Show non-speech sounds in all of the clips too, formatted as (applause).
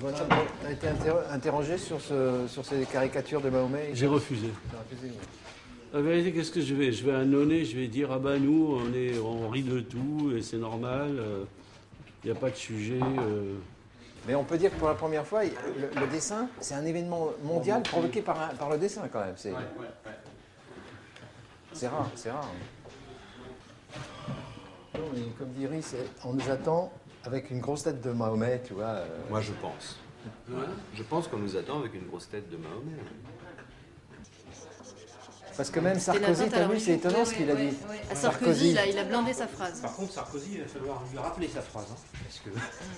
Voilà, tu as été interro- interrogé sur, ce, sur ces caricatures de Mahomet J'ai refusé. Refusé, oui. La vérité, qu'est-ce que je vais? Je vais annoncer, je vais dire ah bah nous, on est, on rit de tout et c'est normal. Il n'y a pas de sujet. euh. Mais on peut dire que pour la première fois, le, le dessin, c'est un événement mondial provoqué par, un- par le dessin quand même. C'est c'est rare, c'est rare. Non, mais comme dit Rhys, on nous attend avec une grosse tête de Mahomet, tu vois. euh, Moi, je pense. Je pense qu'on nous attend avec une grosse tête de Mahomet. Parce que même Sarkozy, t'as vu, c'est étonnant ce qu'il a dit. À Sarkozy, il a, il a blindé sa phrase. Par contre, Sarkozy, il va falloir lui rappeler sa phrase. hein, parce que...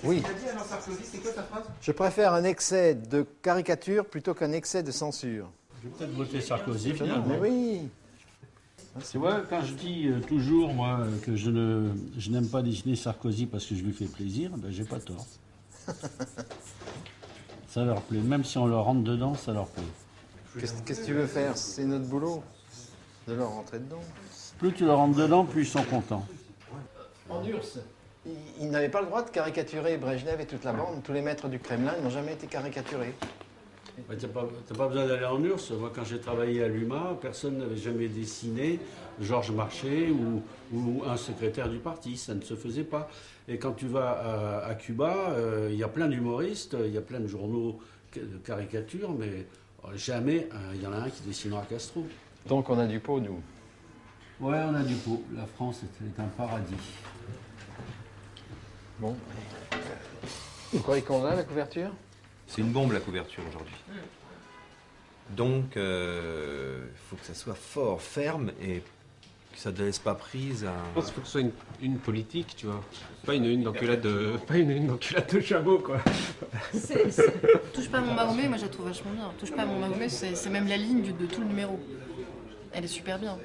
Oui. Dit alors Sarkozy, c'est quoi sa phrase? Je préfère un excès de caricature plutôt qu'un excès de censure. Je vais peut-être voter Sarkozy finalement. Mais oui. Tu vois, quand je dis euh, toujours, moi, euh, que je ne je n'aime pas dessiner Sarkozy parce que je lui fais plaisir, ben, j'ai pas tort. (laughs) ça leur plaît. Même si on leur rentre dedans, ça leur plaît. Qu'est-ce que tu veux faire? C'est notre boulot de leur rentrer dedans. Plus tu leur rentres dedans, plus ils sont contents. En URSS, ils, ils n'avaient pas le droit de caricaturer Brejnev et toute la bande. Tous les maîtres du Kremlin n'ont jamais été caricaturés. Tu n'as pas, t'as pas besoin d'aller en URSS. Moi, quand j'ai travaillé à l'UMA, personne n'avait jamais dessiné Georges Marchais ou, ou un secrétaire du parti. Ça ne se faisait pas. Et quand tu vas à, à Cuba, euh, il y a plein d'humoristes, il y a plein de journaux de caricatures, mais euh, jamais euh, il y en a un qui dessinera Castro. Donc on a du pot, nous. Ouais, on a du pot. La France est, est un paradis. Bon. Vous croyez qu'on a la couverture? C'est une bombe la couverture aujourd'hui. Donc, il faut que ça soit fort, ferme et que ça ne laisse pas prise à. Je pense qu'il faut que ce soit une, une politique, tu vois. Pas une une d'enculade de, pas une une d'enculade de chameau, quoi. Touche pas à mon Mahomet, moi je la trouve vachement bien. Touche pas à mon Mahomet, c'est même la ligne du- de tout le numéro. Elle est super bien.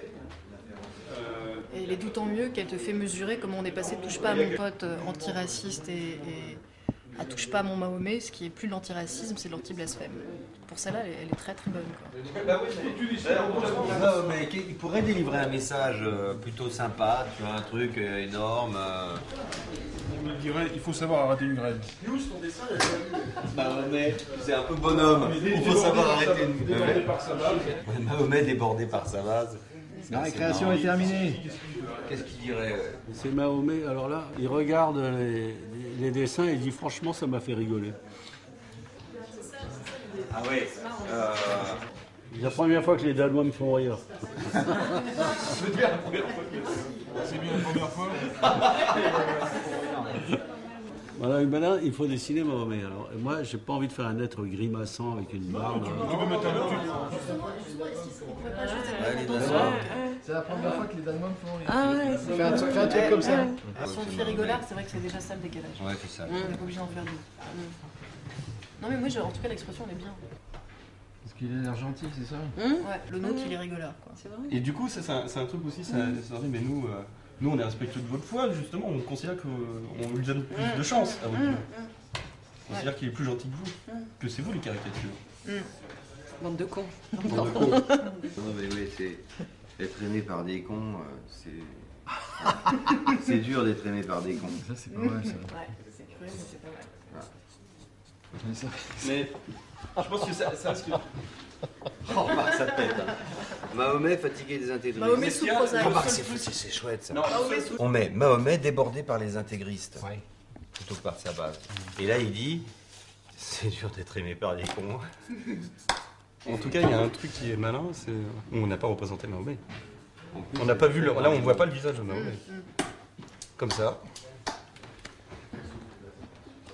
Et elle est d'autant mieux qu'elle te fait mesurer comment on est passé touche pas à mon pote euh, antiraciste et, et à touche pas à mon Mahomet, ce qui est plus l'antiracisme, c'est l'anti-blasphème. Pour celle-là, elle, est- elle est très très bonne. quoi. Non, mais il pourrait délivrer un message euh, plutôt sympa, tu vois, un truc euh, énorme. euh. Il dirait il faut savoir arrêter une grève. Mahomet, c'est un peu bonhomme. Il faut savoir arrêter une Débordé par sa balle. Mahomet débordé par sa vase. La récréation est terminée. Qu'est-ce qu'il dirait C'est Mahomet, alors là, il regarde les, les- dessins et il dit franchement, ça m'a fait rigoler. Ah ouais. euh, C'est la première fois que les Danois me font rire. C'est bien la première fois. (laughs) Voilà, maintenant, il faut dessiner Mahomet. Alors, moi, j'ai pas envie de faire un être grimaçant avec une barbe. Tu peux mettre un. C'est la première fois que les Danois font rire. Ah ouais, Fais un, truc- fais un truc comme ça. Si on fait rigolard, c'est vrai que c'est déjà ça le décalage. Ouais, c'est ça. On n'est pas obligé d'en faire deux. Mm. Non mais moi, je- en tout cas, l'expression elle est bien. Parce qu'il a l'air gentil, c'est ça Ouais, le nôtre, il est rigolard. Quoi. Et du coup, c'est un, c'est un truc aussi, ça, mais nous, euh, nous, on est respectueux de votre foi, justement, on considère qu'on lui donne plus de chance à votre. On considère qu'il est plus gentil que vous, que c'est vous les caricatures. Bande de (laughs) cons. Non, mais oui, c'est. Être aimé par des cons, euh, c'est. (laughs) c'est dur d'être aimé par des cons. Ça, c'est pas mal, ça. Ouais, c'est cruel, mais c'est pas mal. Mais ça- Mais je pense que ça, ça risque. (laughs) Oh, remarque sa tête. hein. Mahomet fatigué des intégristes. Mahomet sous Prozac. C'est fou, c'est c'est chouette ça. Non, Mahomet sous- On met Mahomet débordé par les intégristes. Plutôt que par sa base. Et là, il dit c'est dur d'être aimé par des cons. (laughs) En tout cas, il y a un truc qui est malin, c'est on n'a pas représenté Mahomet. On n'a pas vu le... Là, on voit pas le visage de Mahomet. Comme ça.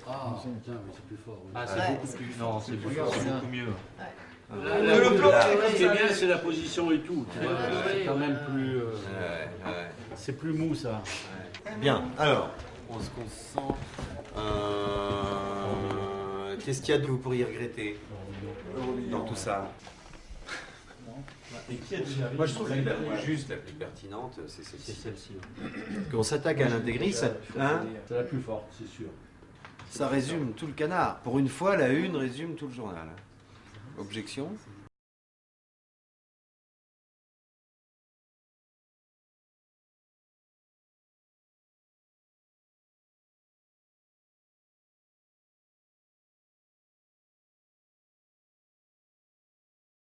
Ah, putain, mais c'est plus fort. oui. Ah, c'est beaucoup plus. Non, c'est beaucoup, mieux. Le plan, Ce qui est bien, c'est la position et tout. C'est quand même plus. euh, Ouais, ouais. c'est plus mou, ça. Bien, alors, on se concentre. Euh, Qu'est-ce qu'il y a que vous pourriez regretter? Dans tout ça Moi, je trouve que la plus juste, la plus pertinente, c'est C'est celle-ci. celle-ci. Qu'on s'attaque à l'intégriste, ça, hein, C'est la plus forte, c'est sûr. ça résume tout le canard. Pour une fois, la une résume tout le journal. Objection